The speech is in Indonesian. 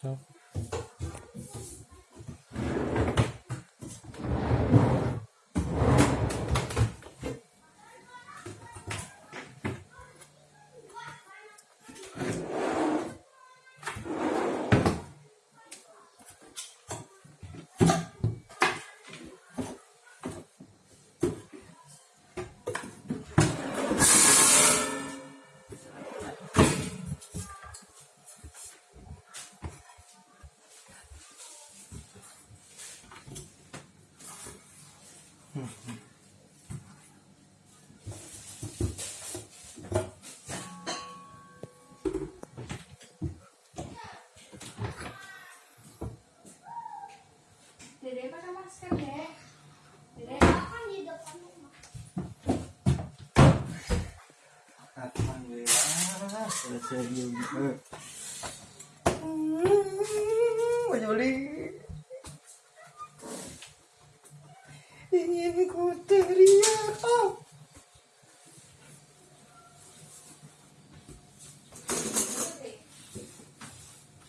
자. Dede pakai masker deh. Dede di depan rumah. Alhamdulillah selesai juga. Menyoli. Beni kurtarıyor. Oh.